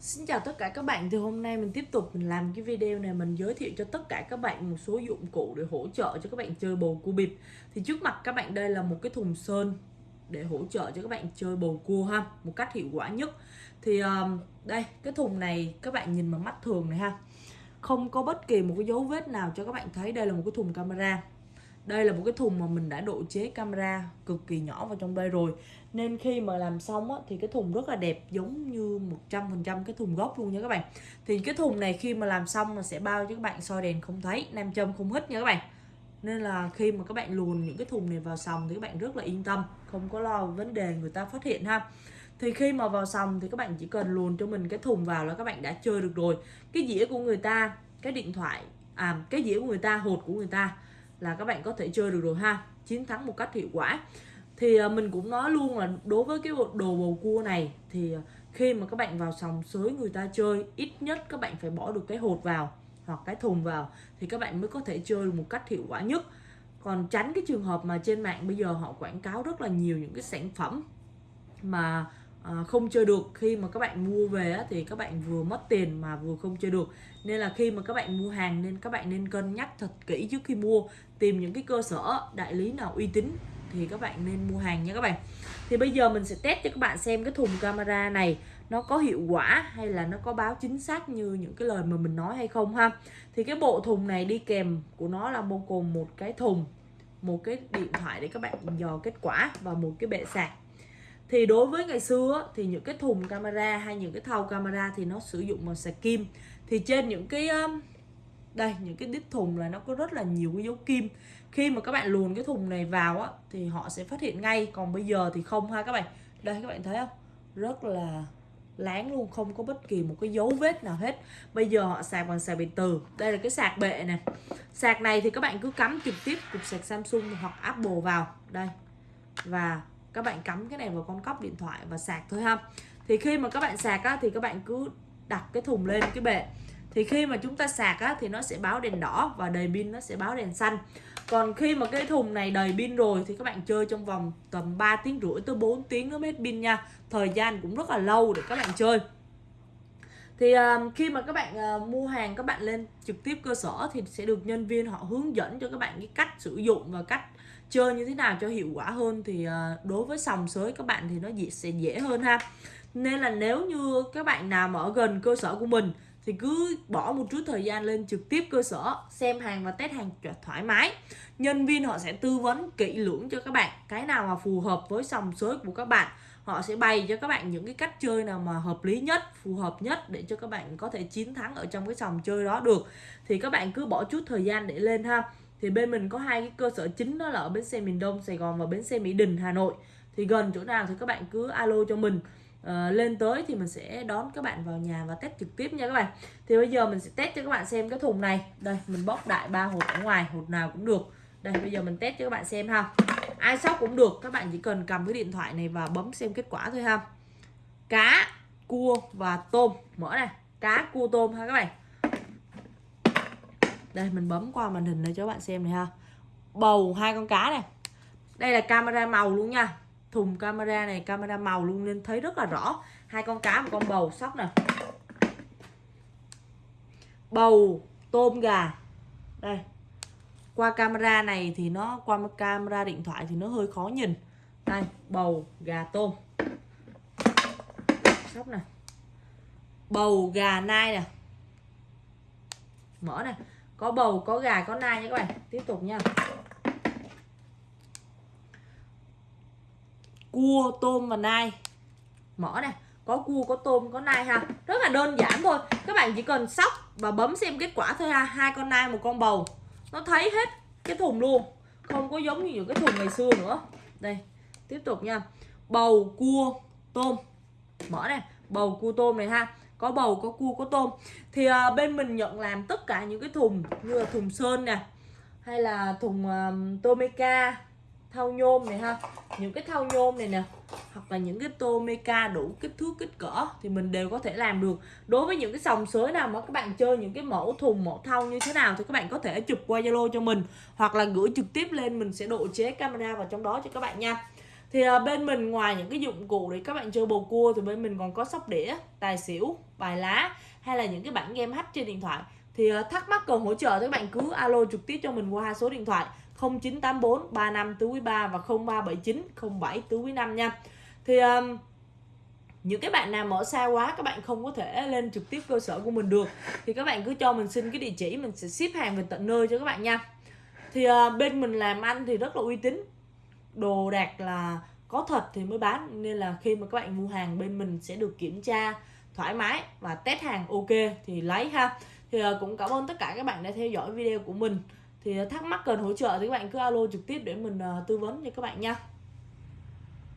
Xin chào tất cả các bạn thì hôm nay mình tiếp tục mình làm cái video này mình giới thiệu cho tất cả các bạn một số dụng cụ để hỗ trợ cho các bạn chơi bầu cua bịp. Thì trước mặt các bạn đây là một cái thùng sơn để hỗ trợ cho các bạn chơi bầu cua ha một cách hiệu quả nhất. Thì um, đây cái thùng này các bạn nhìn bằng mắt thường này ha. Không có bất kỳ một cái dấu vết nào cho các bạn thấy đây là một cái thùng camera đây là một cái thùng mà mình đã độ chế camera cực kỳ nhỏ vào trong đây rồi. Nên khi mà làm xong á, thì cái thùng rất là đẹp giống như 100% cái thùng gốc luôn nha các bạn. Thì cái thùng này khi mà làm xong là sẽ bao cho các bạn soi đèn không thấy nam châm không hít nha các bạn. Nên là khi mà các bạn luồn những cái thùng này vào sòng thì các bạn rất là yên tâm không có lo vấn đề người ta phát hiện ha. Thì khi mà vào sòng thì các bạn chỉ cần luồn cho mình cái thùng vào là các bạn đã chơi được rồi. Cái dĩa của người ta cái điện thoại à cái dĩa của người ta hột của người ta là các bạn có thể chơi được rồi ha. Chiến thắng một cách hiệu quả. Thì à, mình cũng nói luôn là đối với cái đồ bầu cua này thì à, khi mà các bạn vào sòng sới người ta chơi, ít nhất các bạn phải bỏ được cái hột vào hoặc cái thùng vào thì các bạn mới có thể chơi được một cách hiệu quả nhất. Còn tránh cái trường hợp mà trên mạng bây giờ họ quảng cáo rất là nhiều những cái sản phẩm mà à, không chơi được. Khi mà các bạn mua về á, thì các bạn vừa mất tiền mà vừa không chơi được. Nên là khi mà các bạn mua hàng nên các bạn nên cân nhắc thật kỹ trước khi mua. Tìm những cái cơ sở đại lý nào uy tín thì các bạn nên mua hàng nha các bạn. Thì bây giờ mình sẽ test cho các bạn xem cái thùng camera này nó có hiệu quả hay là nó có báo chính xác như những cái lời mà mình nói hay không ha. Thì cái bộ thùng này đi kèm của nó là bao gồm một cái thùng một cái điện thoại để các bạn dò kết quả và một cái bệ sạc thì đối với ngày xưa thì những cái thùng camera hay những cái thau camera thì nó sử dụng bằng sạc kim. Thì trên những cái đây, những cái đít thùng là nó có rất là nhiều cái dấu kim. Khi mà các bạn luồn cái thùng này vào á, thì họ sẽ phát hiện ngay. Còn bây giờ thì không ha các bạn. Đây, các bạn thấy không? Rất là láng luôn, không có bất kỳ một cái dấu vết nào hết. Bây giờ họ sạc bằng sạc điện từ đây là cái sạc bệ này sạc này thì các bạn cứ cắm trực tiếp cục sạc Samsung hoặc Apple vào. Đây. Và các bạn cắm cái này vào con cốc điện thoại và sạc thôi ha. Thì khi mà các bạn sạc á, thì các bạn cứ đặt cái thùng lên cái bệ. Thì khi mà chúng ta sạc á, thì nó sẽ báo đèn đỏ và đầy pin nó sẽ báo đèn xanh. Còn khi mà cái thùng này đầy pin rồi thì các bạn chơi trong vòng tầm 3 tiếng rưỡi tới 4 tiếng nó hết pin nha. Thời gian cũng rất là lâu để các bạn chơi. Thì um, khi mà các bạn uh, mua hàng các bạn lên trực tiếp cơ sở thì sẽ được nhân viên họ hướng dẫn cho các bạn cái cách sử dụng và cách chơi như thế nào cho hiệu quả hơn thì ờ, đối với sòng sới các bạn thì nó dễ, sẽ dễ hơn ha. Nên là nếu như các bạn nào mà ở gần cơ sở của mình thì cứ bỏ một chút thời gian lên trực tiếp cơ sở xem hàng và test hàng thoải mái. Nhân viên họ sẽ tư vấn, kỹ lưỡng cho các bạn cái nào mà phù hợp với sòng sới của các bạn. Họ sẽ bày cho các bạn những cái cách chơi nào mà hợp lý nhất, phù hợp nhất để cho các bạn có thể chiến thắng ở trong cái sòng chơi đó được. Thì các bạn cứ bỏ chút thời gian để lên ha thì bên mình có hai cái cơ sở chính đó là ở bến xe miền Đông Sài Gòn và bến xe Mỹ Đình Hà Nội. Thì gần chỗ nào thì các bạn cứ alo cho mình. Uh, lên tới thì mình sẽ đón các bạn vào nhà và test trực tiếp nha các bạn. Thì bây giờ mình sẽ test cho các bạn xem cái thùng này. Đây mình bóc đại ba hộp ở ngoài hộp nào cũng được. Đây bây giờ mình test cho các bạn xem ha. Ai sóc cũng được các bạn chỉ cần cầm cái điện thoại này và bấm xem kết quả thôi ha. Cá cua và tôm. Mở này cá cua tôm ha các bạn đây, mình bấm qua màn hình đây cho các bạn xem này ha. Bầu hai con cá này. Đây là camera màu luôn nha. Thùng camera này, camera màu luôn nên thấy rất là rõ. Hai con cá, một con bầu, sóc nè. Bầu, tôm, gà. Đây. Qua camera này thì nó, qua camera điện thoại thì nó hơi khó nhìn. Đây, bầu, gà, tôm. Sóc này bầu, gà, nai nè. Mở này có bầu, có gà, có nai nha các bạn. Tiếp tục nha. Cua, tôm và nai. Mỏ này có cua, có tôm, có nai ha. Rất là đơn giản thôi. Các bạn chỉ cần sóc và bấm xem kết quả thôi ha. Hai con nai, một con bầu. Nó thấy hết cái thùng luôn. Không có giống như những cái thùng ngày xưa nữa. Đây, tiếp tục nha. Bầu, cua, tôm. Mở này bầu, cua, tôm này ha có bầu có cua có tôm. Thì uh, bên mình nhận làm tất cả những cái thùng như là thùng sơn nè hay là thùng à, uh, tomeca thau nhôm này ha. Những cái thau nhôm này nè hoặc là những cái tô đủ kích thước kích cỡ thì mình đều có thể làm được. Đối với những cái sòng sới nào mà các bạn chơi những cái mẫu thùng mẫu thau như thế nào thì các bạn có thể chụp qua zalo cho mình hoặc là gửi trực tiếp lên mình sẽ độ chế camera vào trong đó cho các bạn nha thì à, bên mình ngoài những cái dụng cụ để các bạn chơi bầu cua thì bên mình còn có sóc đĩa, tài xỉu, bài lá hay là những cái bản game hack trên điện thoại. Thì à, thắc mắc cần hỗ trợ thì các bạn cứ alo trực tiếp cho mình qua hai số điện thoại 0984 35 tứ quý 3 và 0379 07 tứ quý 5 nha. Thì à, những cái bạn nào mà ở xa quá các bạn không có thể lên trực tiếp cơ sở của mình được. Thì các bạn cứ cho mình xin cái địa chỉ, mình sẽ ship hàng về tận nơi cho các bạn nha. Thì bên mình làm ăn thì rất là uy tín đồ đạc là có thật thì mới bán. Nên là khi mà các bạn mua hàng bên mình sẽ được kiểm tra thoải mái và test hàng ok thì lấy ha. Thì ờ, cũng cảm ơn tất cả các bạn đã theo dõi video của mình. Thì thắc mắc cần hỗ trợ thì các bạn cứ alo trực tiếp để mình ờ, tư vấn cho các bạn nha.